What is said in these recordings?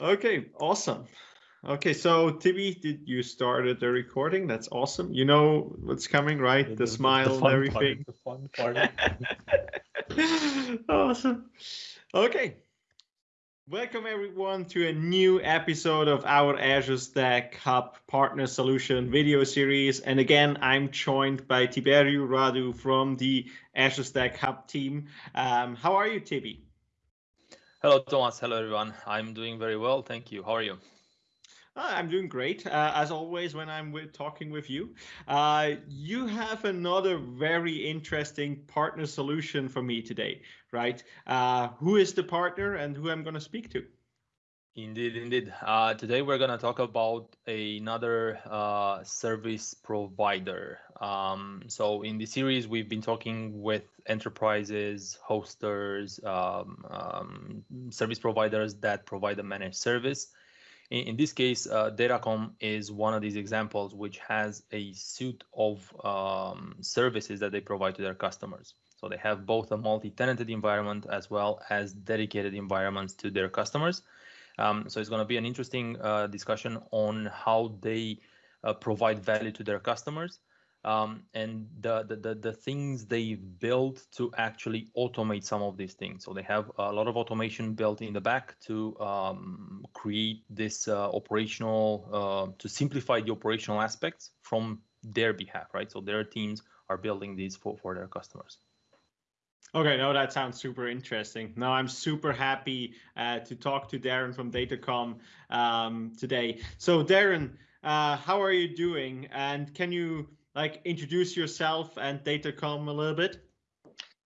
Okay, awesome. Okay, so Tibi, did you started the recording? That's awesome. You know what's coming, right? The, the smile the and everything. Part, the fun part. awesome. Okay. Welcome everyone to a new episode of our Azure Stack Hub Partner Solution video series. And again, I'm joined by Tiberiu Radu from the Azure Stack Hub team. Um, how are you, Tibi? Hello, Thomas. Hello, everyone. I'm doing very well. Thank you. How are you? Uh, I'm doing great, uh, as always, when I'm with, talking with you. Uh, you have another very interesting partner solution for me today, right? Uh, who is the partner and who I'm going to speak to? Indeed, indeed. Uh, today we're going to talk about another uh, service provider. Um, so in the series, we've been talking with enterprises, hosters, um, um, service providers that provide a managed service. In, in this case, uh, Datacom is one of these examples, which has a suite of um, services that they provide to their customers. So they have both a multi-tenanted environment as well as dedicated environments to their customers. Um, so it's going to be an interesting uh, discussion on how they uh, provide value to their customers um, and the, the, the, things they've built to actually automate some of these things. So they have a lot of automation built in the back to um, create this uh, operational, uh, to simplify the operational aspects from their behalf, right? So their teams are building these for, for their customers. Okay, no, that sounds super interesting. Now I'm super happy uh, to talk to Darren from Datacom um, today. So Darren, uh, how are you doing? And can you like introduce yourself and Datacom a little bit?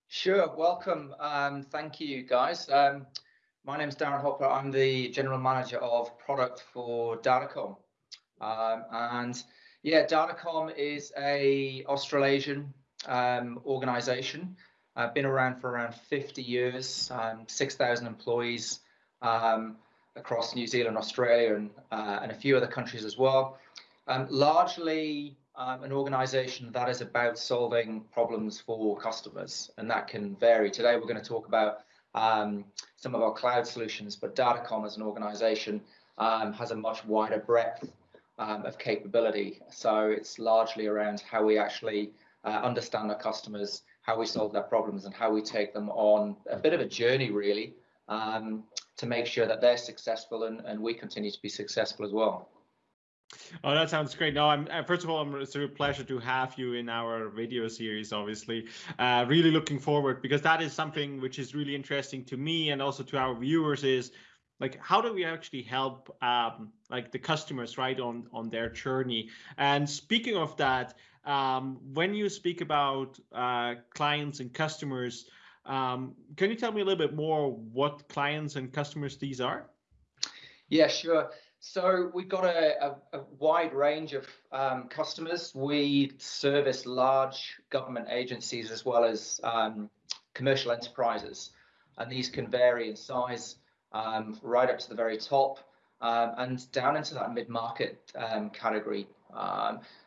Sure, welcome. Um, thank you guys. Um, my name is Darren Hopper. I'm the general manager of product for Datacom. Um, and yeah, Datacom is a Australasian um, organization I've been around for around 50 years, um, 6,000 employees um, across New Zealand, Australia, and, uh, and a few other countries as well. Um, largely um, an organization that is about solving problems for customers, and that can vary. Today, we're going to talk about um, some of our cloud solutions, but Datacom as an organization um, has a much wider breadth of capability. So it's largely around how we actually uh, understand our customers how we solve their problems and how we take them on a bit of a journey really um, to make sure that they're successful and, and we continue to be successful as well. Oh, that sounds great. No, I'm uh, first of all, I'm, it's a pleasure to have you in our video series. Obviously, uh, really looking forward because that is something which is really interesting to me and also to our viewers. Is like how do we actually help um, like the customers right on on their journey? And speaking of that, um, when you speak about uh, clients and customers, um, can you tell me a little bit more what clients and customers these are? Yeah, sure. So we've got a, a, a wide range of um, customers. We service large government agencies as well as um, commercial enterprises, and these can vary in size um, right up to the very top um, and down into that mid-market category.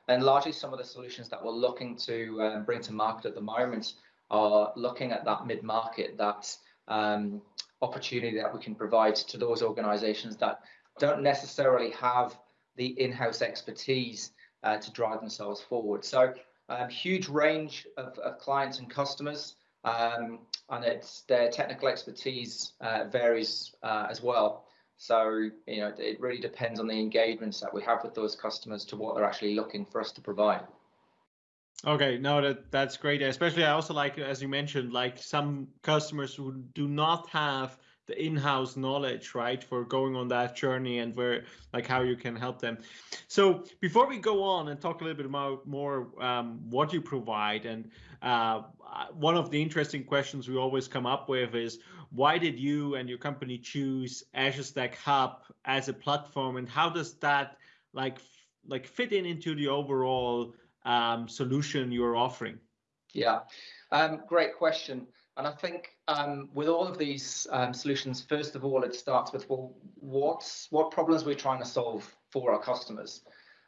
And largely some of the solutions that we're looking to um, bring to market at the moment are looking at that mid-market, that um, opportunity that we can provide to those organizations that don't necessarily have the in-house expertise uh, to drive themselves forward. So um, huge range of, of, clients and customers, um, and it's their technical expertise uh, varies uh, as well. So, you know, it really depends on the engagements that we have with those customers to what they're actually looking for us to provide. Okay, no, that that's great. Especially, I also like, as you mentioned, like some customers who do not have the in-house knowledge, right, for going on that journey and where, like, how you can help them. So, before we go on and talk a little bit about more um, what you provide, and uh, one of the interesting questions we always come up with is why did you and your company choose Azure Stack Hub as a platform, and how does that like like fit in into the overall um, solution you're offering? Yeah, um, great question. And I think um, with all of these um, solutions, first of all, it starts with well, what's what problems we're trying to solve for our customers.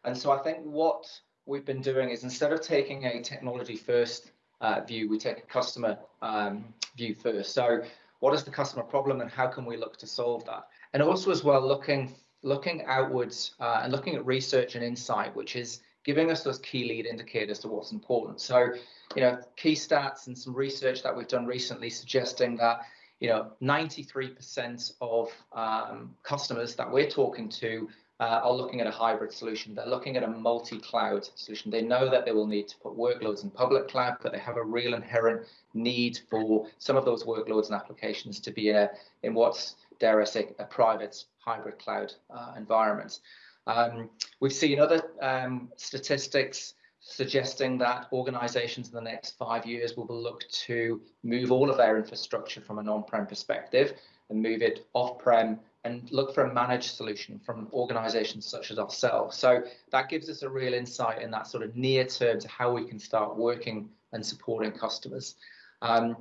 And so I think what we've been doing is instead of taking a technology first uh, view, we take a customer um, view first. So what is the customer problem and how can we look to solve that? and also as well looking looking outwards uh, and looking at research and insight, which is giving us those key lead indicators to what's important. So, you know, key stats and some research that we've done recently suggesting that you know 93% of um, customers that we're talking to uh, are looking at a hybrid solution. They're looking at a multi-cloud solution. They know that they will need to put workloads in public cloud, but they have a real inherent need for some of those workloads and applications to be in, a, in what's, dare I say, a private hybrid cloud uh, environment. Um, we've seen other um, statistics suggesting that organizations in the next five years will look to move all of their infrastructure from an on-prem perspective and move it off-prem and look for a managed solution from organizations such as ourselves. So that gives us a real insight in that sort of near term to how we can start working and supporting customers. Um,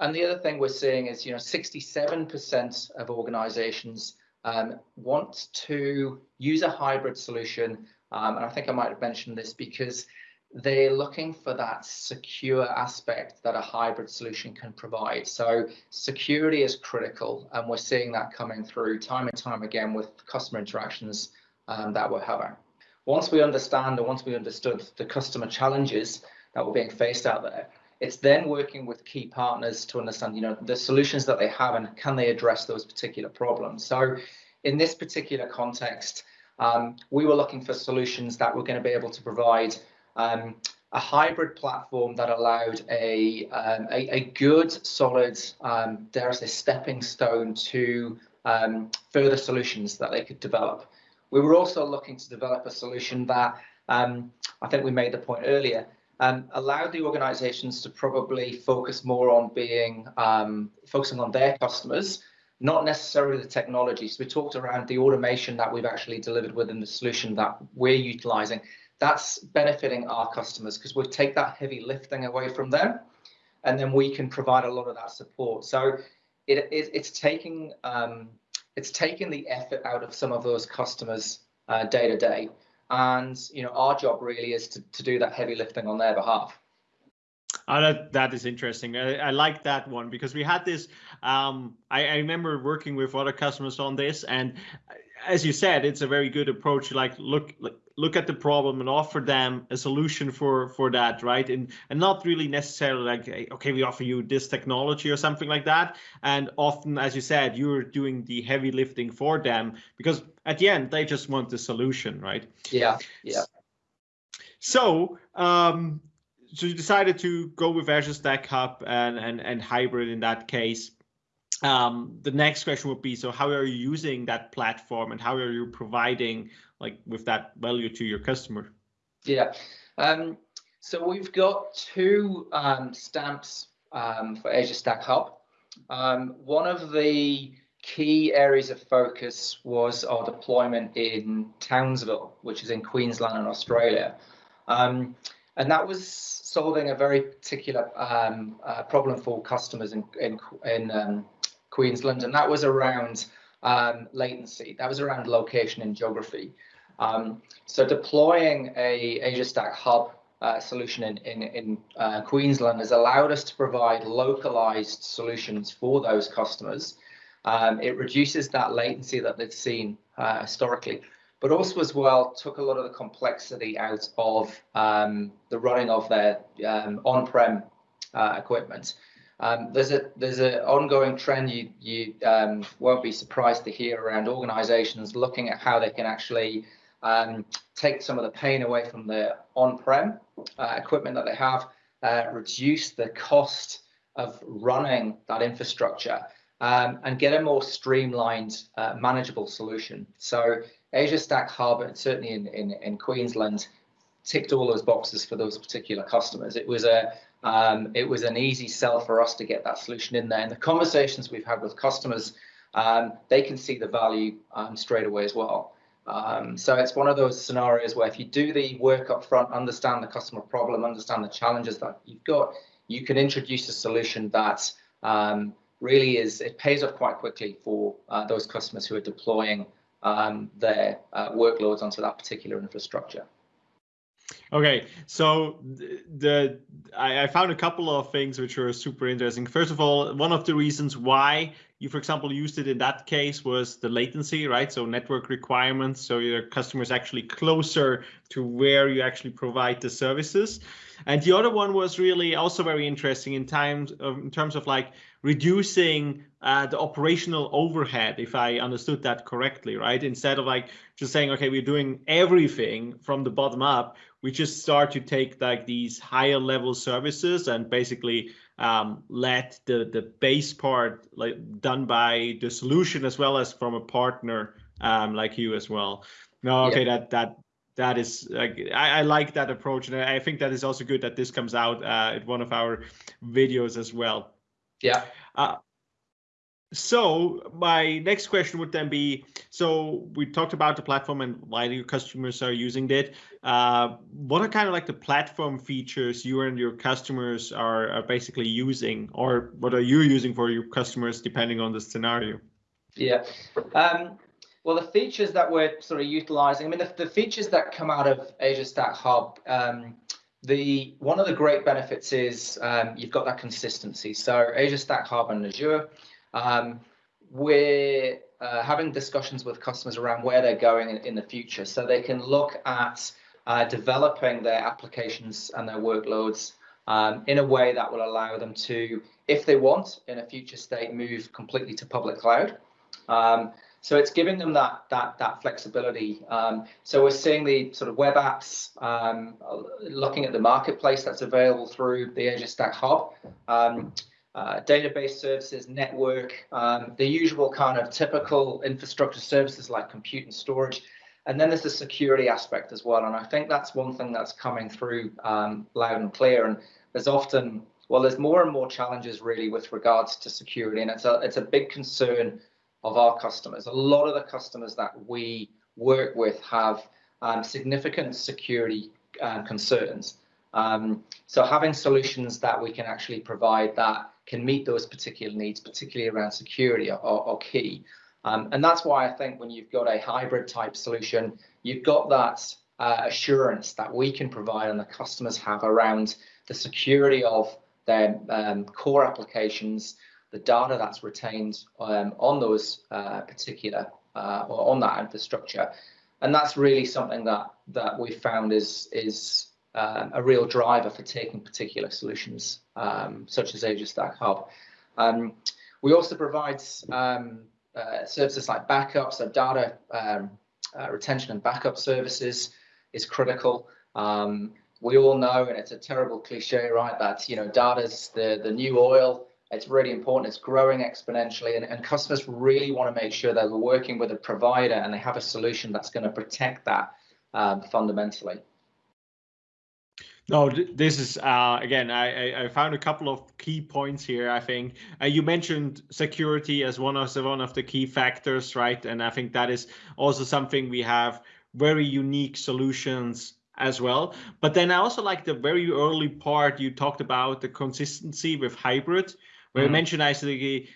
and the other thing we're seeing is, you know, 67% of organizations um, want to use a hybrid solution. Um, and I think I might have mentioned this because they're looking for that secure aspect that a hybrid solution can provide. So security is critical, and we're seeing that coming through time and time again with customer interactions um, that we're having. Once we understand and once we understood the customer challenges that were being faced out there, it's then working with key partners to understand, you know, the solutions that they have and can they address those particular problems. So in this particular context, um, we were looking for solutions that were going to be able to provide um, a hybrid platform that allowed a, um, a, a, good, solid, um, say, stepping stone to um, further solutions that they could develop. We were also looking to develop a solution that um, I think we made the point earlier, um, allowed the organizations to probably focus more on being um, focusing on their customers, not necessarily the technology. So we talked around the automation that we've actually delivered within the solution that we're utilizing. That's benefiting our customers because we take that heavy lifting away from them and then we can provide a lot of that support. So it, it it's taking um, it's taking the effort out of some of those customers uh, day to day and you know our job really is to, to do that heavy lifting on their behalf that that is interesting. I, I like that one because we had this. Um, I, I remember working with other customers on this, and as you said, it's a very good approach. Like look, look at the problem and offer them a solution for for that, right? And and not really necessarily like okay, we offer you this technology or something like that. And often, as you said, you're doing the heavy lifting for them because at the end they just want the solution, right? Yeah, yeah. So um, so you decided to go with Azure Stack Hub and and and hybrid in that case um, the next question would be so how are you using that platform and how are you providing like with that value to your customer yeah um, so we've got two um, stamps um, for azure stack hub um, one of the key areas of focus was our deployment in townsville which is in queensland and australia um, and that was solving a very particular uh, problem for customers in in, in Queensland, and that was around um, latency. That was around location and geography. Um, so deploying a Azure Stack Hub uh, solution in, in, in uh, Queensland has allowed us to provide localized solutions for those customers. Um, it reduces that latency that they've seen uh, historically, but also as well took a lot of the complexity out of um, the running of their um, on-prem uh, equipment. Um, there's a there's an ongoing trend you you um, won't be surprised to hear around organisations looking at how they can actually um, take some of the pain away from the on-prem uh, equipment that they have, uh, reduce the cost of running that infrastructure, um, and get a more streamlined, uh, manageable solution. So Azure Stack Hub, and certainly in, in in Queensland, ticked all those boxes for those particular customers. It was a um, it was an easy sell for us to get that solution in there. And the conversations we've had with customers, um, they can see the value um, straight away as well. Um, so it's one of those scenarios where if you do the work up front, understand the customer problem, understand the challenges that you've got, you can introduce a solution that um, really is, it pays off quite quickly for uh, those customers who are deploying um, their uh, workloads onto that particular infrastructure. Okay, so the I, I, found a couple of things which were super interesting. First of all, one of the reasons why you, for example, used it in that case was the latency, right? So network requirements, so your customers actually closer to where you actually provide the services. And the other one was really also very interesting in times of, in terms of like reducing uh, the operational overhead, if I understood that correctly, right? Instead of like just saying, okay, we're doing everything from the bottom up, we just start to take like these higher level services and basically um, let the the base part like done by the solution as well as from a partner um, like you as well. No, okay, yeah. that that that is like I, I, like that approach, and I think that is also good that this comes out uh, at one of our videos as well. Yeah. Uh, so my next question would then be so we talked about the platform and why your customers are using it. Uh, what are kind of like the platform features you and your customers are, are basically using or what are you using for your customers depending on the scenario? Yeah. Um, well the features that we're sort of utilizing i mean the, the features that come out of azure stack hub um, the one of the great benefits is um, you've got that consistency. So azure stack hub and azure um, we're uh, having discussions with customers around where they're going in, in the future so they can look at uh, developing their applications and their workloads um, in a way that will allow them to, if they want, in a future state, move completely to public cloud. Um, so it's giving them that that that flexibility. Um, so we're seeing the sort of web apps, um, looking at the marketplace that's available through the Azure Stack Hub. Um, uh, database services, network, um, the usual kind of typical infrastructure services like compute and storage. And then there's the security aspect as well. And I think that's one thing that's coming through um, loud and clear. And there's often, well, there's more and more challenges really with regards to security. And it's a, it's a big concern of our customers. A lot of the customers that we work with have um, significant security uh, concerns. Um, so having solutions that we can actually provide that can meet those particular needs, particularly around security, are, are key. Um, and that's why I think when you've got a hybrid type solution, you've got that uh, assurance that we can provide and the customers have around the security of their um, core applications, the data that's retained um, on those uh, particular uh, or on that infrastructure. And that's really something that that we found is is um, a real driver for taking particular solutions um, such as Azure Stack Hub. Um, we also provide um, uh, services like backup, so data um, uh, retention and backup services is critical. Um, we all know, and it's a terrible cliche, right, that you know data's the the new oil. It's really important. It's growing exponentially, and, and customers really want to make sure that they're working with a provider and they have a solution that's going to protect that fundamentally. No, this is uh, again. I, I found a couple of key points here. I think uh, you mentioned security as one of the one of the key factors, right? And I think that is also something we have very unique solutions as well. But then I also like the very early part you talked about the consistency with hybrid, where mm. you mentioned actually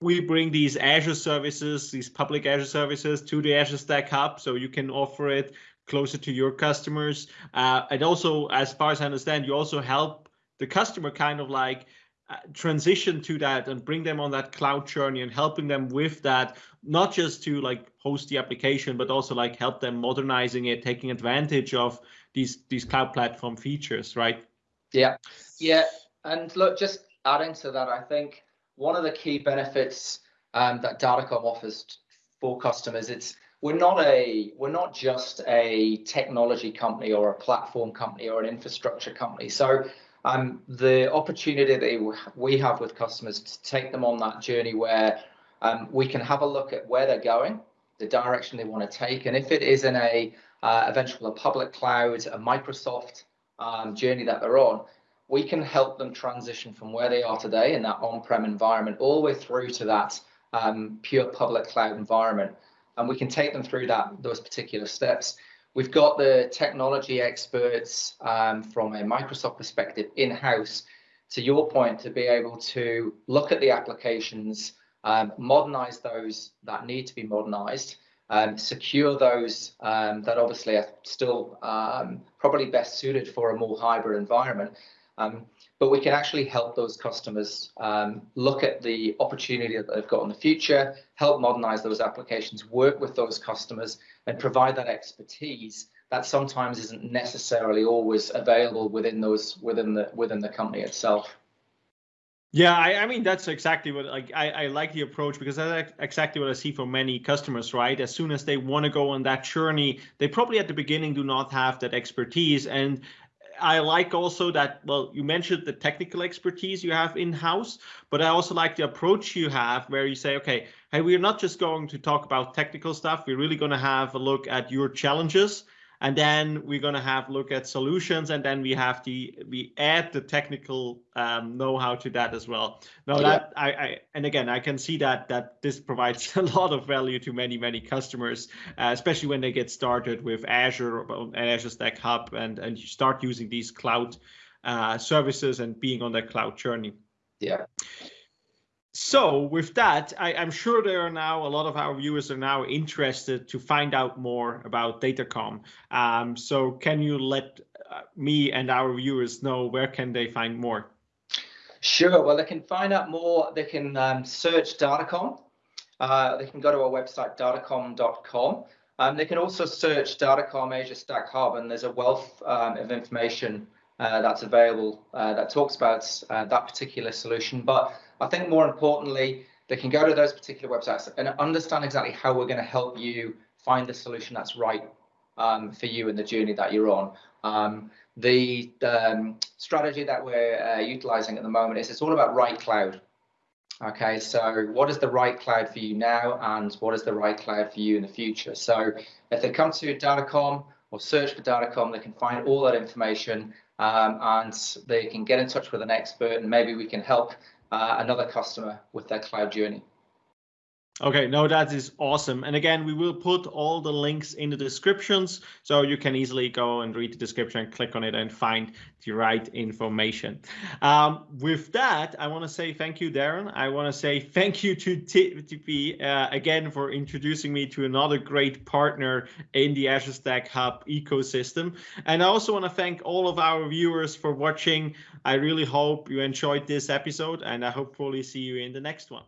we bring these Azure services, these public Azure services to the Azure Stack Hub, so you can offer it closer to your customers. Uh, and also, as far as I understand, you also help the customer kind of like uh, transition to that and bring them on that cloud journey and helping them with that, not just to like host the application, but also like help them modernizing it, taking advantage of these these cloud platform features, right? Yeah, yeah. And look, just adding to that, I think one of the key benefits um, that Datacom offers for customers, it's we're not a we're not just a technology company or a platform company or an infrastructure company. So um, the opportunity that we have with customers to take them on that journey where um, we can have a look at where they're going, the direction they want to take, and if it is in a uh, eventual a public cloud, a Microsoft um, journey that they're on, we can help them transition from where they are today in that on-prem environment all the way through to that um, pure public cloud environment and we can take them through that those particular steps. We've got the technology experts um, from a Microsoft perspective in-house, to your point, to be able to look at the applications, um, modernize those that need to be modernized, um, secure those um, that obviously are still um, probably best suited for a more hybrid environment. Um, but we can actually help those customers um, look at the opportunity that they've got in the future, help modernize those applications, work with those customers, and provide that expertise that sometimes isn't necessarily always available within those within the within the company itself. Yeah, I, I mean that's exactly what like I, I like the approach because that's exactly what I see for many customers, right? As soon as they want to go on that journey, they probably at the beginning do not have that expertise. And I like also that, well, you mentioned the technical expertise you have in-house, but I also like the approach you have where you say, okay, hey, we're not just going to talk about technical stuff. We're really going to have a look at your challenges and then we're going to have look at solutions and then we have the we add the technical um, know-how to that as well. No yeah. that I, I, and again i can see that that this provides a lot of value to many many customers uh, especially when they get started with azure and azure stack hub and and you start using these cloud uh, services and being on that cloud journey. Yeah so with that, I, am sure there are now a lot of our viewers are now interested to find out more about Datacom. Um, so can you let uh, me and our viewers know where can they find more? Sure. Well, they can find out more. They can um, search Datacom. Uh, they can go to our website, datacom.com. Um, they can also search Datacom Azure Stack Hub, and there's a wealth um, of information uh, that's available uh, that talks about uh, that particular solution. But I think more importantly, they can go to those particular websites and understand exactly how we're going to help you find the solution that's right um, for you and the journey that you're on. Um, the um, strategy that we're uh, utilizing at the moment is it's all about right cloud. Okay, so what is the right cloud for you now and what is the right cloud for you in the future? So if they come to Datacom or search for Datacom, they can find all that information um, and they can get in touch with an expert and maybe we can help uh, another customer with their cloud journey. Okay, no, that is awesome. And again, we will put all the links in the descriptions so you can easily go and read the description and click on it and find the right information. Um, with that, I want to say thank you, Darren. I want to say thank you to Tibi uh, again for introducing me to another great partner in the Azure Stack Hub ecosystem. And I also want to thank all of our viewers for watching. I really hope you enjoyed this episode and I hopefully see you in the next one.